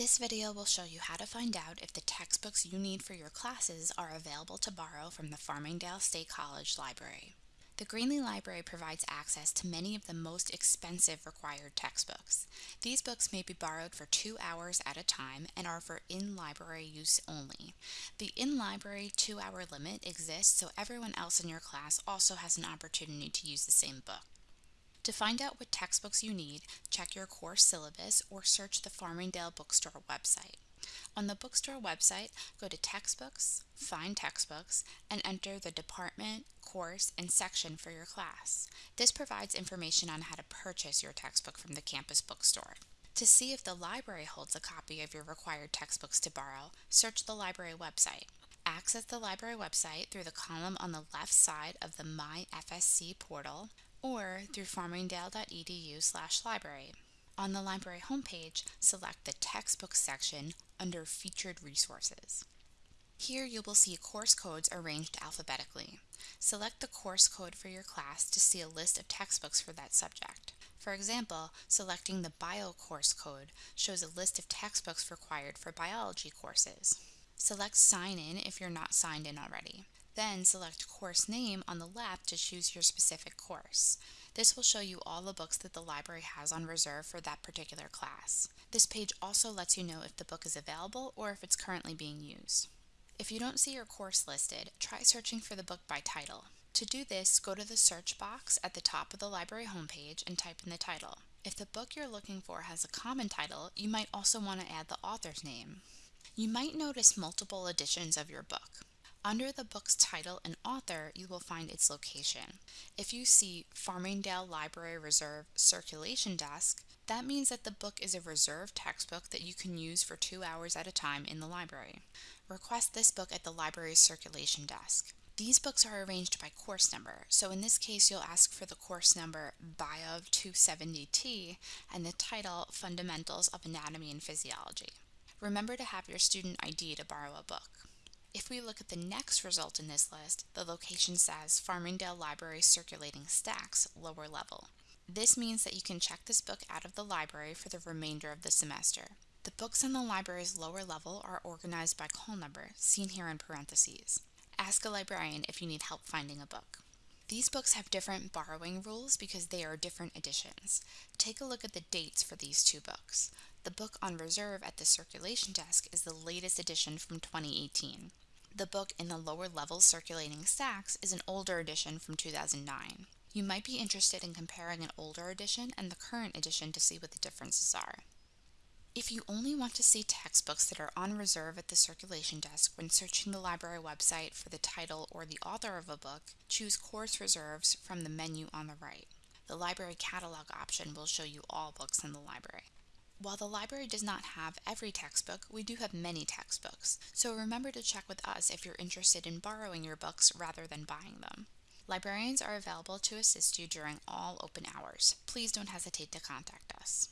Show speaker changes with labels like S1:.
S1: This video will show you how to find out if the textbooks you need for your classes are available to borrow from the Farmingdale State College Library. The Greenley Library provides access to many of the most expensive required textbooks. These books may be borrowed for two hours at a time and are for in-library use only. The in-library two-hour limit exists so everyone else in your class also has an opportunity to use the same book. To find out what textbooks you need, check your course syllabus or search the Farmingdale Bookstore website. On the bookstore website, go to Textbooks, find Textbooks, and enter the department, course, and section for your class. This provides information on how to purchase your textbook from the campus bookstore. To see if the library holds a copy of your required textbooks to borrow, search the library website. Access the library website through the column on the left side of the My FSC portal or through farmingdale.edu slash library. On the library homepage, select the Textbook section under Featured Resources. Here you will see course codes arranged alphabetically. Select the course code for your class to see a list of textbooks for that subject. For example, selecting the Bio course code shows a list of textbooks required for biology courses. Select Sign In if you're not signed in already. Then select Course Name on the left to choose your specific course. This will show you all the books that the library has on reserve for that particular class. This page also lets you know if the book is available or if it's currently being used. If you don't see your course listed, try searching for the book by title. To do this, go to the search box at the top of the library homepage and type in the title. If the book you're looking for has a common title, you might also want to add the author's name. You might notice multiple editions of your book. Under the book's title and author, you will find its location. If you see Farmingdale Library Reserve Circulation Desk, that means that the book is a reserved textbook that you can use for two hours at a time in the library. Request this book at the library's circulation desk. These books are arranged by course number, so in this case you'll ask for the course number Bio 270T and the title Fundamentals of Anatomy and Physiology. Remember to have your student ID to borrow a book. If we look at the next result in this list, the location says Farmingdale Library Circulating Stacks, lower level. This means that you can check this book out of the library for the remainder of the semester. The books in the library's lower level are organized by call number, seen here in parentheses. Ask a librarian if you need help finding a book. These books have different borrowing rules because they are different editions. Take a look at the dates for these two books. The book on reserve at the circulation desk is the latest edition from 2018. The book in the lower level circulating stacks is an older edition from 2009. You might be interested in comparing an older edition and the current edition to see what the differences are. If you only want to see textbooks that are on reserve at the circulation desk when searching the library website for the title or the author of a book, choose Course Reserves from the menu on the right. The library catalog option will show you all books in the library. While the library does not have every textbook, we do have many textbooks, so remember to check with us if you're interested in borrowing your books rather than buying them. Librarians are available to assist you during all open hours. Please don't hesitate to contact us.